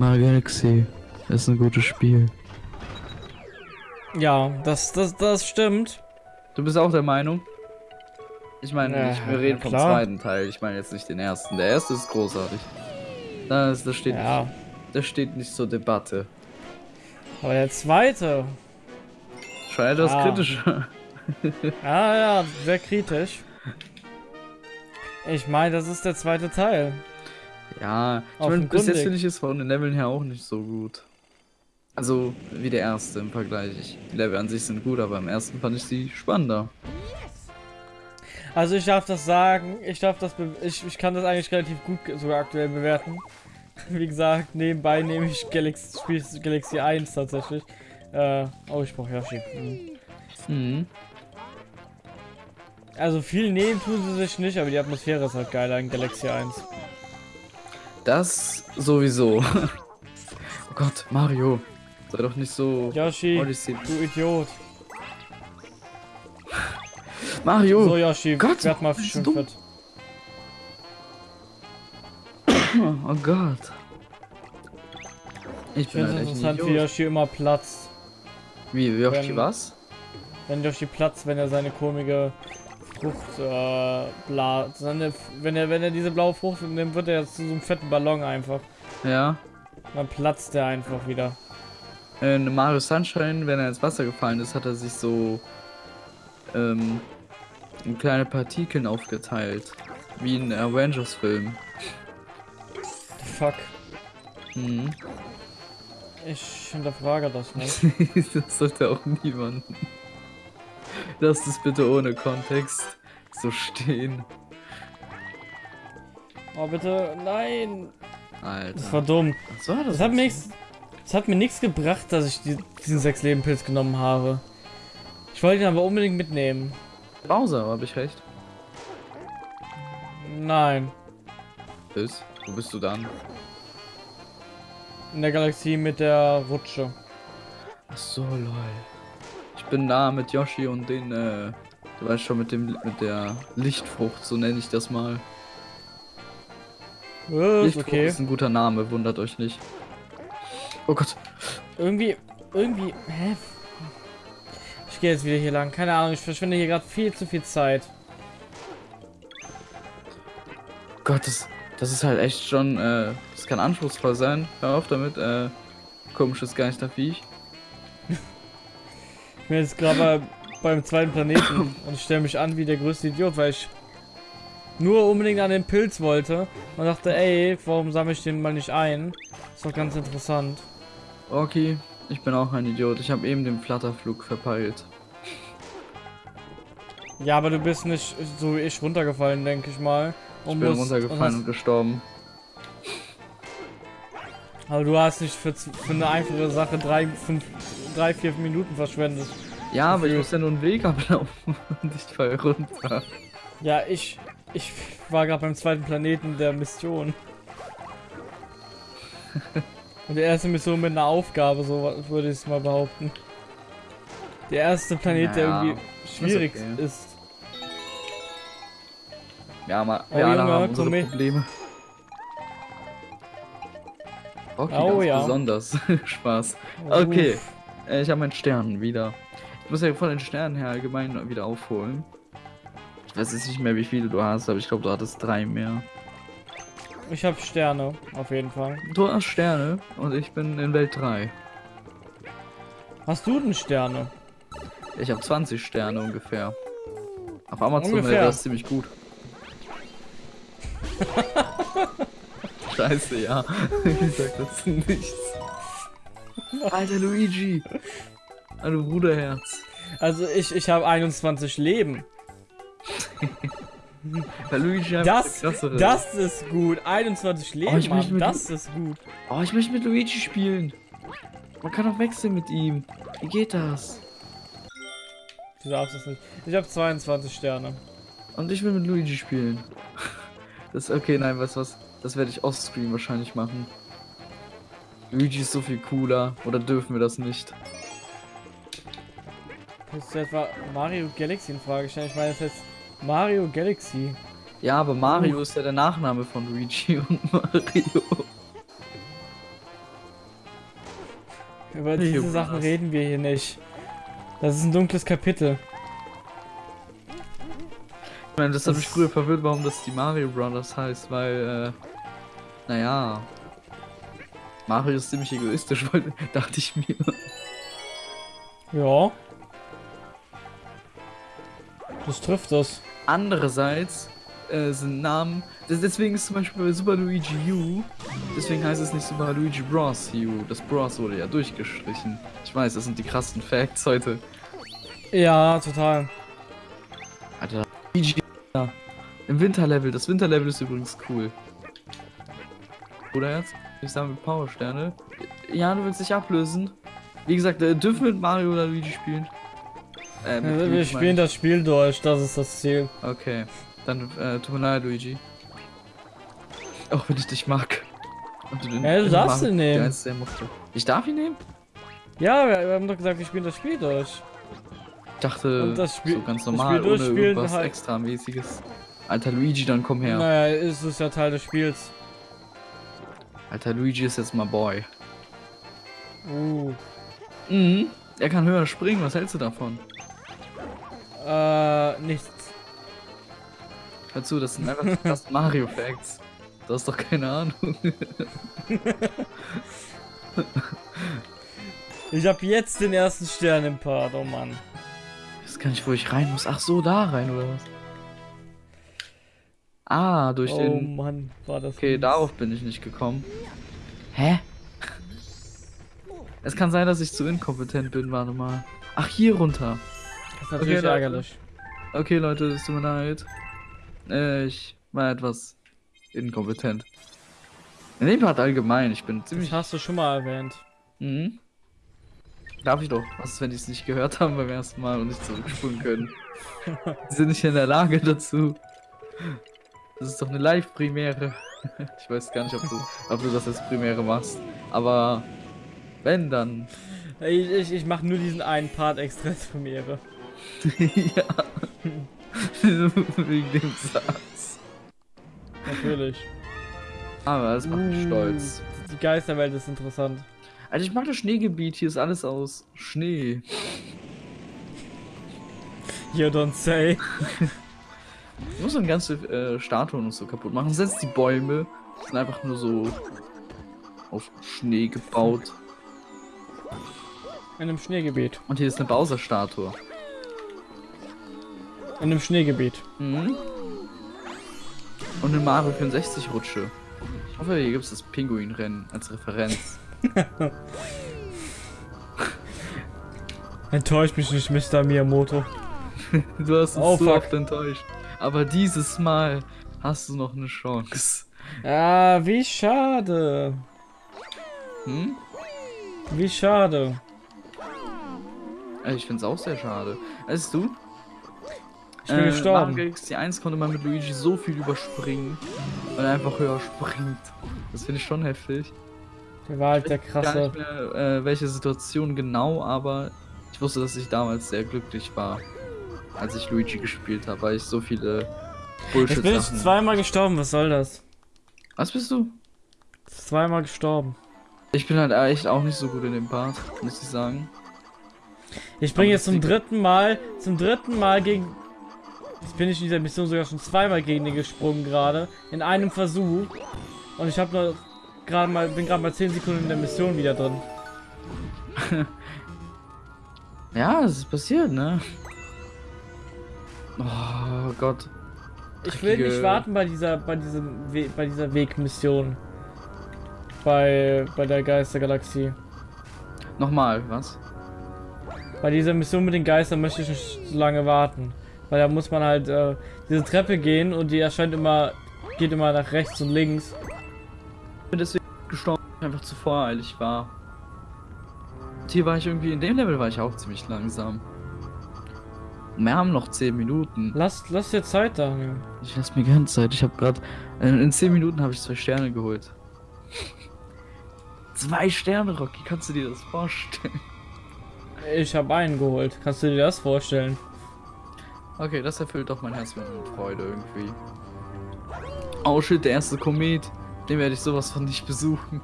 Mario Galaxy ist ein gutes Spiel. Ja, das, das, das stimmt. Du bist auch der Meinung? Ich meine, Ja, ich, wir reden ja, vom zweiten Teil. Ich meine jetzt nicht den ersten. Der erste ist großartig. Das, das, steht, Ja, nicht, das steht nicht zur Debatte. aber der zweite. Schon etwas Ah. kritischer. Ja, ja, sehr kritisch. Ich meine, das ist der zweite Teil. Ja, ich meine, bis jetzt finde ich es von den Leveln her auch nicht so gut. Also, wie der erste im Vergleich. Ich, die Level an sich sind gut, aber im ersten fand ich sie spannender. Also ich darf das sagen, ich darf das, ich, ich kann das eigentlich relativ gut sogar aktuell bewerten. Wie gesagt, nebenbei nehme ich Galaxy, Spiel Galaxy 1 tatsächlich. Äh, oh, ich brauche Yoshi. Hm. Mhm. Also viel nehmen tun sie sich nicht, aber die Atmosphäre ist halt geiler in Galaxy 1. Das sowieso. oh Gott, Mario. Sei doch nicht so. Yoshi, Odyssey. du Idiot. Mario! So Yoshi, Gott, werd mal schön dumm. fit. Oh Gott. Ich Ich bin halt echt interessant, wie. Yoshi immer platzt. Wie, Yoshi was? Wenn Yoshi platzt, wenn er seine komische Frucht, äh, bla, seine, wenn er, wenn er diese blaue Frucht nimmt, wird er zu so einem fetten Ballon einfach. Ja. Dann platzt er einfach wieder. In Mario Sunshine, wenn er ins Wasser gefallen ist, hat er sich so ähm, in kleine Partikeln aufgeteilt. Wie in Avengers-Film. Fuck. Mhm. Ich hinterfrage das nicht. das sollte auch niemand. Lass das bitte ohne Kontext so stehen. Oh bitte, nein. Alter. Das war dumm. Was war das? Das hat mir nichts. Das hat mir nichts gebracht, dass ich die, diesen sechs Leben Pilz genommen habe. Ich wollte ihn aber unbedingt mitnehmen. Bowser, habe ich recht. Nein. Bis? Wo bist du dann? In der Galaxie mit der Rutsche. Ach so, lol. Bin da mit Yoshi und den, äh, du weißt schon, mit dem, mit der Lichtfrucht, so nenne ich das mal. Ist Lichtfrucht okay. ist ein guter Name, wundert euch nicht. Oh Gott. Irgendwie, irgendwie, hä? Ich gehe jetzt wieder hier lang. Keine Ahnung, ich verschwende hier gerade viel zu viel Zeit. Gott, das, das ist halt echt schon, äh, das kann anspruchsvoll sein. Hör auf damit, äh, komisches Geisterviech. Ich bin jetzt gerade bei, beim zweiten Planeten und ich stelle mich an wie der größte Idiot, weil ich nur unbedingt an den Pilz wollte und dachte, ey, warum sammle ich den mal nicht ein? Ist doch ganz interessant. Okay, ich bin auch ein Idiot. Ich habe eben den Flatterflug verpeilt. Ja, aber du bist nicht so wie ich runtergefallen, denke ich mal. Ich Und bin musst- runtergefallen und und gestorben. Aber du hast nicht für, für eine einfache Sache drei, fünf, drei, vier Minuten verschwendet. Ja, aber ich muss ja nur einen Weg ablaufen und ich fall runter. Ja, ich, ich war gerade beim zweiten Planeten der Mission. Und der erste Mission mit einer Aufgabe, so würde ich es mal behaupten. Der erste Planet, der Naja, irgendwie schwierig okay. ist. Ja, mal, wir alle haben unsere. Probleme. Okay, Oh, ganz ja. besonders. Spaß. Okay. Äh, ich habe meinen Stern wieder. Ich muss ja von den Sternen her allgemein wieder aufholen. Ich weiß jetzt nicht mehr, wie viele du hast, aber ich glaube, du hattest drei mehr. Ich habe Sterne, auf jeden Fall. Du hast Sterne und ich bin in Welt 3. Hast du denn Sterne? Ich habe 20 Sterne ungefähr. Auf Amazon wäre das ziemlich gut. Scheiße, ja. ich sag das nichts. Alter Luigi. Hallo Bruderherz. Also ich, ich habe 21 Leben. Das, das ist gut. 21 Leben, möchte Mann. Das ist gut. Oh, ich möchte mit Luigi spielen. Man kann auch wechseln mit ihm. Wie geht das? Du darfst es nicht. Ich habe 22 Sterne. Und ich will mit Luigi spielen. Das okay, nein, du was? Das werde ich offscreen wahrscheinlich machen. Luigi ist so viel cooler. Oder dürfen wir das nicht? Hast du etwa Mario Galaxy in Frage stellen? Ich meine, das heißt Mario Galaxy. Ja, aber Mario ist ja der Nachname von Luigi und Mario. Über Nee, diese? Sachen reden wir hier nicht. Das ist ein dunkles Kapitel. Ich meine, das hat Das- mich früher verwirrt, warum das die Mario Brothers heißt, weil, äh, naja, Mario ist ziemlich egoistisch, dachte ich mir. Ja. Das trifft das. Andererseits äh, sind Namen, des- deswegen ist zum Beispiel bei Super Luigi U, deswegen heißt es nicht Super Luigi Bros. U, das Bros wurde ja durchgestrichen. Ich weiß, das sind die krassen Facts heute. Ja, total. Alter, Luigi. Im Winterlevel, das Winterlevel ist übrigens cool. Oder jetzt? Ich mit Powersterne. Ja, du willst dich ablösen. Wie gesagt, äh, dürfen wir mit Mario oder Luigi spielen? Äh, Also, wir spielen das Spiel durch, das ist das Ziel. Okay, dann äh, tut mir leid, Luigi. Auch wenn ich dich mag. Und den, Ja, du darfst ihn nehmen. Ich darf ihn nehmen? Ja, wir, wir haben doch gesagt, wir spielen das Spiel durch. Ich dachte, Und das Spiel- so ganz das normal, Spiel ohne irgendwas halt- extramäßiges. Alter Luigi, dann komm her. Naja, ist es ja Teil des Spiels. Alter Luigi ist jetzt mal Boy. Uh. Mhm. Er kann höher springen, was hältst du davon? Äh, nichts. Hör zu, das sind einfach krassen Mario Facts. Du hast doch keine Ahnung. Ich hab jetzt den ersten Stern im Part, oh Mann. Ich weiß gar nicht, wo ich rein muss. Ach so, da rein oder was? Ah, durch Oh den. Mann, war das. Okay, mies. darauf bin ich nicht gekommen. Hä? Es kann sein, dass ich zu inkompetent bin, warte mal. Ach, hier runter. Das ist natürlich Okay, Leute. ärgerlich. Okay, Leute, es tut mir leid. Ich war etwas inkompetent. In dem Part allgemein, ich bin Das ziemlich. hast du schon mal erwähnt. Mhm. Darf ich doch. Was ist, wenn die es nicht gehört haben beim ersten Mal und nicht zurückspulen können? die sind nicht in der Lage dazu. Das ist doch eine Live-Premiere. ich weiß gar nicht, ob du, ob du das als Premiere machst. Aber wenn, dann. Ich, ich, ich mach nur diesen einen Part extra als Premiere. ja. Wegen dem Satz. Natürlich. Aber das macht mich Uh, stolz. Die Geisterwelt ist interessant. Also ich mag das Schneegebiet, hier ist alles aus Schnee. You don't say. Ich muss dann ganze äh, Statuen und so kaputt machen. Selbst die Bäume sind einfach nur so auf Schnee gebaut. In einem Schneegebiet. Und hier ist eine Bowser-Statue. In einem Schneegebiet. Mhm. Und eine Mario 64 Rutsche. Ich hoffe, hier gibt es das Pinguinrennen als Referenz. Enttäuscht mich nicht, Mr. Miyamoto. Du hast uns Oh, so oft enttäuscht. Aber dieses Mal hast du noch eine Chance. Ah, wie schade. Hm? Wie schade. Also ich find's auch sehr schade. Weißt du? Ich bin gestorben. Mario Galaxy 1 konnte man mit Luigi so viel überspringen, weil er einfach höher springt. Das finde ich schon heftig. Der war halt der Gar krasse. nicht mehr, äh, welche Situation genau, aber ich wusste, dass ich damals sehr glücklich war, als ich Luigi gespielt habe, weil ich so viele Jetzt bin ich zweimal gestorben, was soll das? Was bist du? Zweimal gestorben. Ich bin halt echt auch nicht so gut in dem Part, muss ich sagen. Ich bringe jetzt zum dritten Mal, zum dritten Mal gegen. Jetzt bin ich in dieser Mission sogar schon zweimal gegen den gesprungen gerade. In einem Versuch. Und ich habe noch gerade mal, bin gerade mal 10 Sekunden in der Mission wieder drin. Ja, es ist passiert, ne? Oh Gott. Ich will nicht warten bei dieser, bei diesem, We bei dieser Wegmission. Bei, bei der Geistergalaxie. Nochmal, was? Bei dieser Mission mit den Geistern möchte ich nicht so lange warten. Weil da muss man halt äh, diese Treppe gehen und die erscheint immer, geht immer nach rechts und links. Ich bin deswegen gestorben, weil ich einfach zu voreilig war. Und hier war ich irgendwie, in dem Level war ich auch ziemlich langsam. Wir haben noch 10 Minuten. Lass, lass dir Zeit, Daniel. Ich lasse mir gerne Zeit. Ich habe gerade, in 10 Minuten habe ich zwei Sterne geholt. zwei Sterne, Rocky, kannst du dir das vorstellen? Ich habe einen geholt. Kannst du dir das vorstellen? Okay, das erfüllt doch mein Herz mit Freude irgendwie. Oh shit, der erste Komet. Den werde ich sowas von nicht besuchen.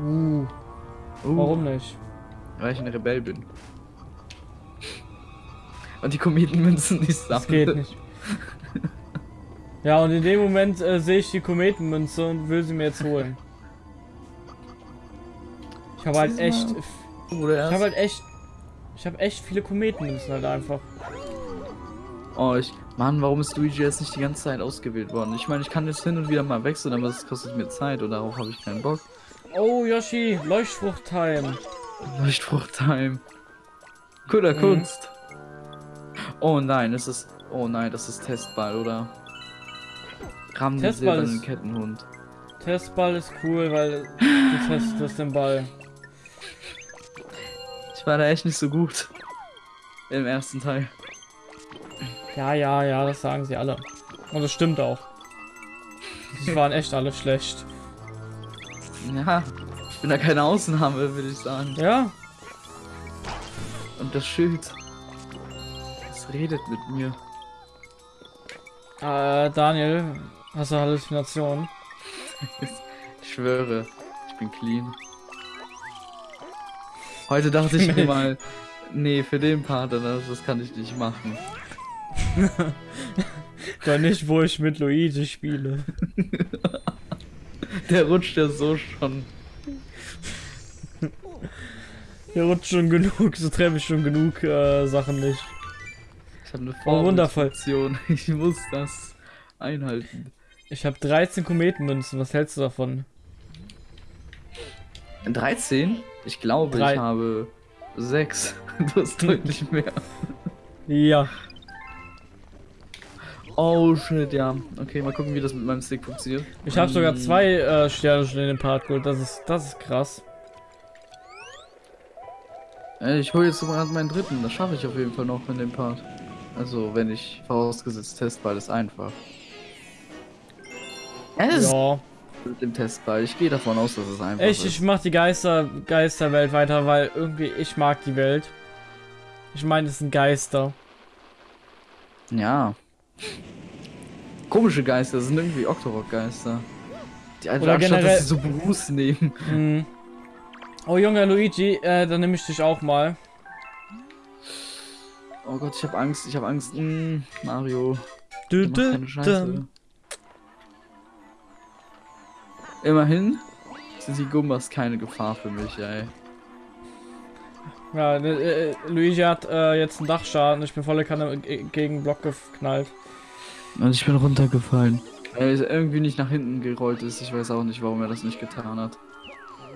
Uh. Uh, Warum nicht? Weil ich ein Rebell bin. Und die Kometenmünzen nicht Das sammle. geht nicht. Ja, und in dem Moment äh, sehe ich die Kometenmünze und will sie mir jetzt holen. Ich habe halt echt. Ich Oder erst? habe halt echt. Ich habe echt viele Kometenmünzen halt einfach. Oh, ich. Mann, warum ist Luigi jetzt nicht die ganze Zeit ausgewählt worden? Ich meine, ich kann jetzt hin und wieder mal wechseln, aber das kostet mir Zeit und darauf habe ich keinen Bock. Oh, Yoshi, Leuchtfrucht-Time. Leuchtfrucht-Time. Cooler Mhm. Kunst. Oh nein, es ist. Oh nein, das ist Testball, oder? Ramm den Testball ist- Kettenhund. Testball ist cool, weil du testest den Ball. Ich war da echt nicht so gut. Im ersten Teil. Ja, ja, ja, das sagen sie alle. Und das stimmt auch. Die waren echt alle schlecht. Ja, ich bin da keine Ausnahme, würde ich sagen. Ja, Und das Schild. Redet mit mir. äh, Daniel, hast du Halluzinationen? Ich schwöre, ich bin clean. Heute dachte ich mir mal, nee, für den Part, das, das kann ich nicht machen. Doch nicht, wo ich mit Luigi spiele. Der rutscht ja so schon. Hier rutscht schon genug, so treffe ich schon genug äh, Sachen nicht. Habe eine Oh, wundervoll. Ich muss das einhalten. Ich habe 13 Kometenmünzen, was hältst du davon? 13? Ich glaube, Drei. ich habe 6. Du hast deutlich mehr. Ja. Oh shit, ja. Okay, mal gucken, wie das mit meinem Stick funktioniert. Ich habe sogar Mm, zwei äh, Sterne schon in den Part geholt, das ist, das ist krass. Äh, Ich hole jetzt sogar meinen dritten. Das schaffe ich auf jeden Fall noch in dem Part. Also, wenn ich vorausgesetzt Testball ist einfach. Ja, das ist Ja. mit dem Testball. Ich gehe davon aus, dass es einfach Ich, ich ist. mach die Geister, Geisterwelt weiter, weil irgendwie ich mag die Welt. Ich meine, es sind Geister. Ja. Komische Geister, das sind irgendwie Octorok-Geister. Die einfach Oder anstatt, generell- dass sie so Bruce nehmen. Mhm. Oh Junge Luigi, äh, dann nehme ich dich auch mal. Oh Gott, ich habe Angst, ich habe Angst. Mm, Mario. Du, Du du, keine Scheiße. du. Immerhin sind die Gumbas keine Gefahr für mich, ey. Ja, ne, äh, Luigi hat äh, jetzt einen Dachschaden. Ich bin volle Kanne ge- gegen Block geknallt. Und ich bin runtergefallen. Weil er irgendwie nicht nach hinten gerollt ist. Ich weiß auch nicht, warum er das nicht getan hat.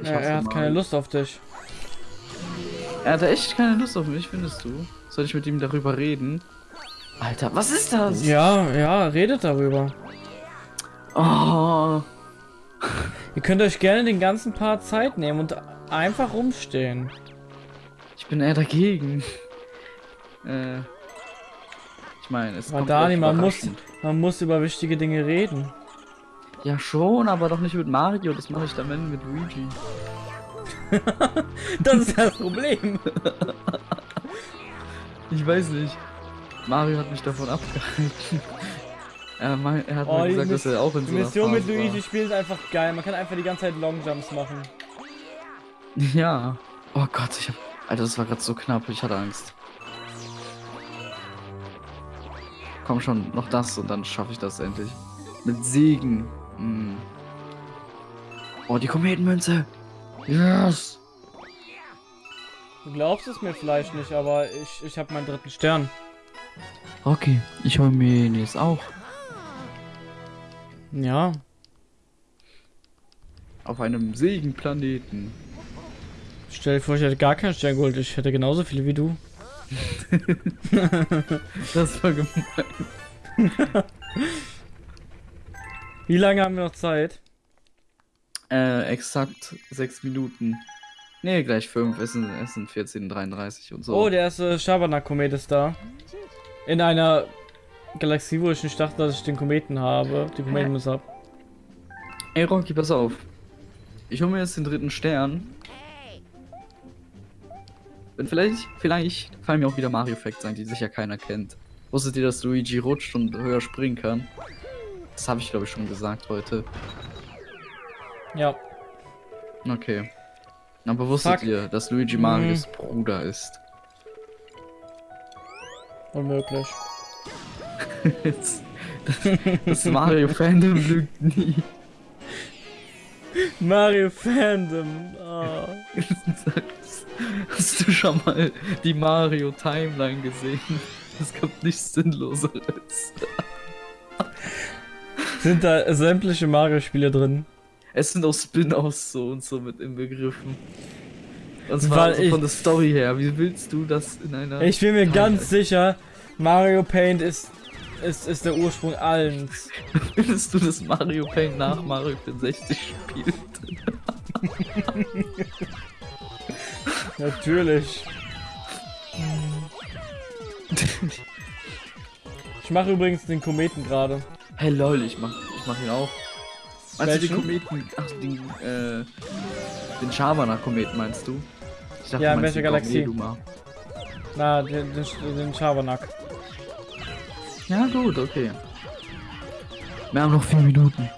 Ich Ja, er hat Mario. keine Lust auf dich. Er hatte echt keine Lust auf mich, findest du? Soll ich mit ihm darüber reden? Alter, was ist das? Ja, ja, redet darüber. Oh. Ihr könnt euch gerne den ganzen Part Zeit nehmen und einfach rumstehen. Ich bin eher dagegen. Äh. Ich meine, es kommt Dani, man muss, man muss über wichtige Dinge reden. Ja schon, aber doch nicht mit Mario. Das mache ich dann wenn mit Luigi. Das ist das Problem. Ich weiß nicht. Mario hat mich davon abgehalten. Er, mein, er hat Oh, mir gesagt, dass er auch in so einer Mission mit Phase Luigi spielen ist einfach geil. Man kann einfach die ganze Zeit Longjumps machen. War. Ja. Oh Gott, ich hab. Alter, das war gerade so knapp. Ich hatte Angst. Komm schon, noch das und dann schaffe ich das endlich. Mit Segen. Mm. Oh, die Kometenmünze. Yes. Du glaubst es mir vielleicht nicht, aber ich, ich habe meinen dritten Stern. Okay, ich hol mir ihn jetzt auch. Ja. Auf einem Segenplaneten. Stell dir vor, ich hätte gar keinen Stern geholt. Ich hätte genauso viele wie du. Das war gemein. Wie lange haben wir noch Zeit? Äh, exakt sechs Minuten. Nee, gleich fünf. Es sind, es sind 14.33 und so. Oh, der erste Schabernack-Komet ist da. In einer Galaxie, wo ich nicht dachte, dass ich den Kometen habe. Die Kometenmüsse habe. Ey, Rocky, pass auf. Ich hole mir jetzt den dritten Stern. Und vielleicht, vielleicht fallen mir auch wieder Mario Facts ein, die sicher keiner kennt. Wusstet ihr, dass Luigi rutscht und höher springen kann? Das habe ich, glaube ich, schon gesagt heute. Ja. Okay. Aber wusstet Fuck. ihr, dass Luigi. Marios Bruder ist? Unmöglich. das, das Mario Fandom lügt nie. Mario Fandom. Ah. Hast du schon mal die Mario Timeline gesehen? Es gibt nichts Sinnloseres. Sind da sämtliche Mario-Spiele drin? Es sind auch Spin-offs so und so mit inbegriffen. Und zwar Weil so ich- von der Story her. Wie willst du das in einer. Ich bin mir Timeline- ganz sicher, Mario Paint ist, ist, ist der Ursprung allens. Findest du, dass Mario Paint nach Mario 64 spielt? Natürlich. Ich mache übrigens den Kometen gerade. Hey lol, ich mach, ich mach ihn auch. Meinst du den Welchen? Kometen? Ach, den, äh, den Schabernack-Kometen meinst du? Ich dachte, Ja, du in welcher Galaxie? Gaumeduma. Na, den, den, den Schabernack. Ja, gut, okay. Wir haben noch vier Minuten.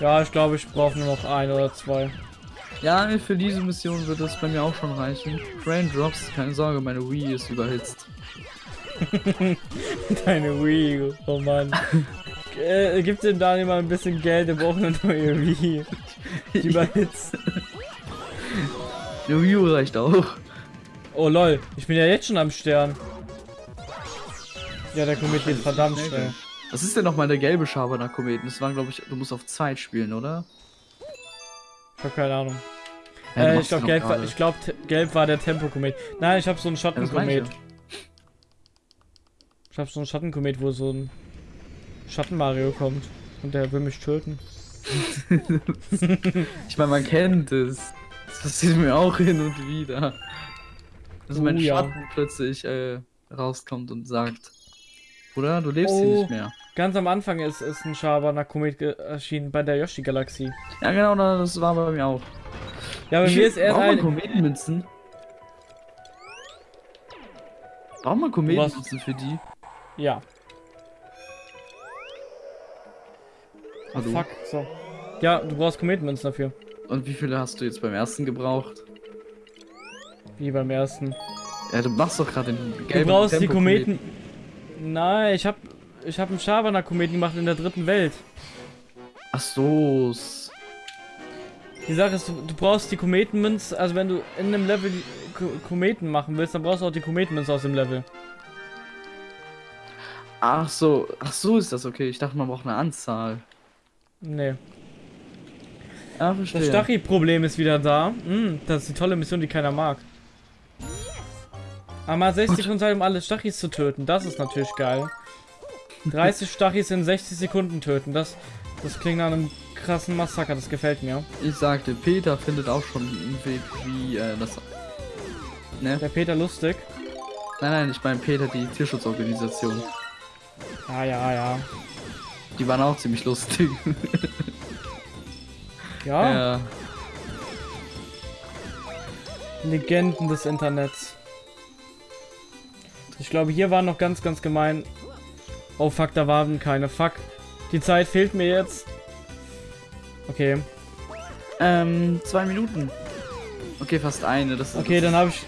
Ja, ich glaube, ich brauche nur noch ein oder zwei. Ja, für diese Mission wird es bei mir auch schon reichen. Train Drops, keine Sorge, meine Wii ist überhitzt. Deine Wii, oh Mann. äh, gib dem Daniel mal ein bisschen Geld, der braucht eine neue Wii. Die überhitzt. U reicht auch. Oh lol, ich bin ja jetzt schon am Stern. Ja, der Komet geht verdammt Schnell? Was ist denn nochmal der gelbe Schabernack-Kometen? Das war, glaube ich, du musst auf Zeit spielen, oder? Ich hab keine Ahnung. Ja, äh, ich glaube, gelb, war- ich glaub, gelb war der Tempokomet. Nein, ich habe so einen Ja, Schattenkomet. ich ja. Ich habe so einen Schattenkomet, wo so ein Schatten-Mario kommt. Und der will mich töten. Ich meine, man kennt es. Das passiert mir auch hin und wieder. Dass Oh, mein ja. Schatten plötzlich äh, rauskommt und sagt, Bruder, du lebst hier Oh. nicht mehr. Ganz am Anfang ist, ist ein Schabernack-Komet erschienen bei der Yoshi-Galaxie. Ja, genau, das war bei mir auch. Ja, bei Wie mir ist erst ein... Kometenmünzen? Braucht man Kometenmünzen für die? Ja. Hallo? fuck, so. Ja, du brauchst Kometenmünzen dafür. Und wie viele hast du jetzt beim ersten gebraucht? Wie beim ersten. Ja, du machst doch gerade den Du gelben brauchst die Tempo-Kometen. Kometen... Nein, ich hab... Ich hab einen Schabernack-Kometen gemacht in der dritten Welt. Ach so. s- Die Sache ist, du, du brauchst die Kometenmünze, also wenn du in einem Level die Ko Kometen machen willst, dann brauchst du auch die Kometenmünze aus dem Level. Ach so. Ach so ist das okay. Ich dachte, man braucht eine Anzahl. Nee. Das verstehe. Stachy-Problem ist wieder da. Hm, das ist die tolle Mission, die keiner mag. Einmal 60 Sekunden Zeit, um alle Stachys zu töten. Das ist natürlich geil. 30 Stachys in 60 Sekunden töten. Das, das klingt nach einem krassen Massaker. Das gefällt mir. Ich sagte, Peter findet auch schon einen Weg, wie äh, das. Ne? Der Peter lustig. Nein, nein, ich meine Peter, die Tierschutzorganisation. Ja, ja, ja. Die waren auch ziemlich lustig. Ja, ja. Legenden des Internets. Ich glaube, hier waren noch ganz, ganz gemein. Oh fuck, da waren keine. Fuck. Die Zeit fehlt mir jetzt. Okay. Ähm, zwei Minuten. Okay, fast eine. Das Okay, dann habe ich.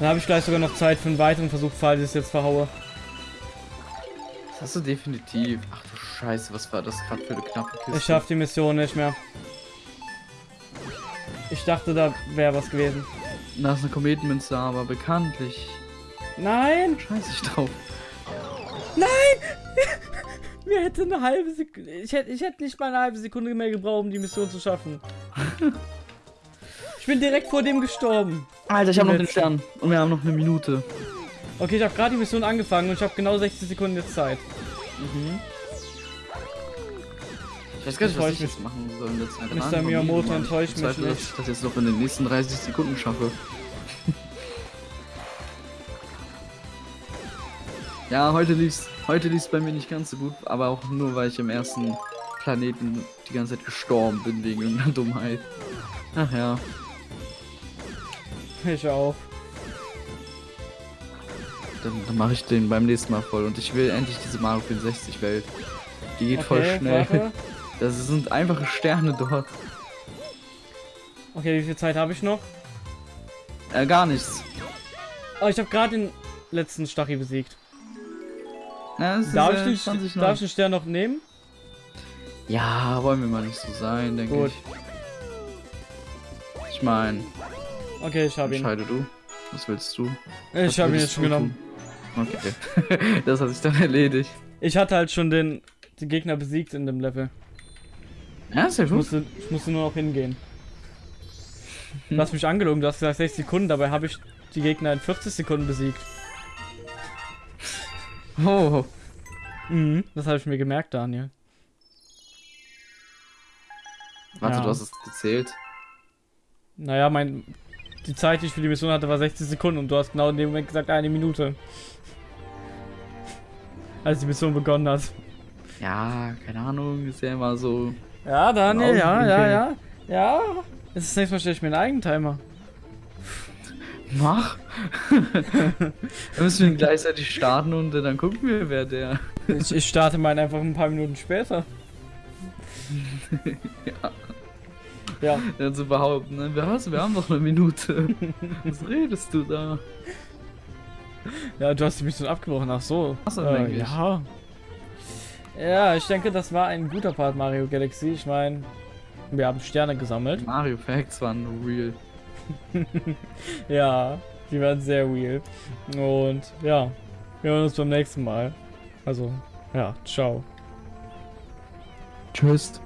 Dann habe ich gleich sogar noch Zeit für einen weiteren Versuch, falls ich es jetzt verhaue. Das hast du definitiv. Ach du Scheiße, was war das gerade für eine knappe Kiste? Ich schaff die Mission nicht mehr. Ich dachte, da wäre was gewesen. Da ist eine Kometenmünze, aber bekanntlich Nein! scheiße ich drauf. Mir hätte eine halbe Sekunde. Ich hätte, ich hätte nicht mal eine halbe Sekunde mehr gebraucht, um die Mission zu schaffen. ich bin direkt vor dem gestorben. Alter, ich habe noch den. Stern. Und wir haben noch eine Minute. Okay, ich habe gerade die Mission angefangen und ich habe genau 60 Sekunden jetzt Zeit. Mhm. Ich weiß gar nicht, was Enttäuscht ich mich. machen soll in der Zeit. Mr. Miyamoto enttäuscht ich bezweifle, mich dass ich das jetzt noch in den nächsten 30 Sekunden schaffe. ja, heute lief's, heute lief's bei mir nicht ganz so gut, aber auch nur, weil ich im ersten Planeten die ganze Zeit gestorben bin wegen irgendeiner Dummheit. Ach ja. Ich auch. Dann, dann mache ich den beim nächsten Mal voll und ich will endlich diese Mario 64 Welt. Die geht voll schnell. warte. Das sind einfache Sterne dort. Okay, wie viel Zeit habe ich noch? Äh, gar nichts. Oh, ich habe gerade den letzten Stachy besiegt. Ja, es ist, Darf, äh, ich den, 20 darf ich den Stern noch nehmen? Ja, wollen wir mal nicht so sein, denke Gut. ich. Ich meine, Okay, ich habe ihn. entscheide du. Was willst du? Ich habe ihn jetzt schon genommen. tun? Okay. das hat sich dann erledigt. Ich hatte halt schon den, den Gegner besiegt in dem Level. Ja, sehr Ich gut. musste, ich musste nur noch hingehen. Du Hm. hast mich angelogen, du hast gesagt 60 Sekunden, dabei habe ich die Gegner in 40 Sekunden besiegt. Oh, Mhm, das habe ich mir gemerkt, Daniel. warte, Ja. du hast es gezählt. Naja, mein. Die Zeit, die ich für die Mission hatte, war 60 Sekunden und du hast genau in dem Moment gesagt eine Minute. Als die Mission begonnen hat. Ja, keine Ahnung, ist ja immer so. Ja, Daniel, ja, ja, ja. Ja. Das ist das nächste Mal stelle ich mir einen Eigentimer. Mach! Dann müssen wir gleichzeitig starten und dann gucken wir, wer der. Ich, ich starte meinen einfach ein paar Minuten später. Ja. Ja. Dann zu behaupten, ne? wir, was, wir haben doch eine Minute. Was redest du da? Ja, du hast die Mission abgebrochen. Ach so. Ach so, äh, ja. Ja, ich denke, das war ein guter Part Mario Galaxy. Ich meine, wir haben Sterne gesammelt. Mario Facts waren real. Ja, die waren sehr real. Und ja, wir hören uns beim nächsten Mal. Also, ja, ciao. Tschüss.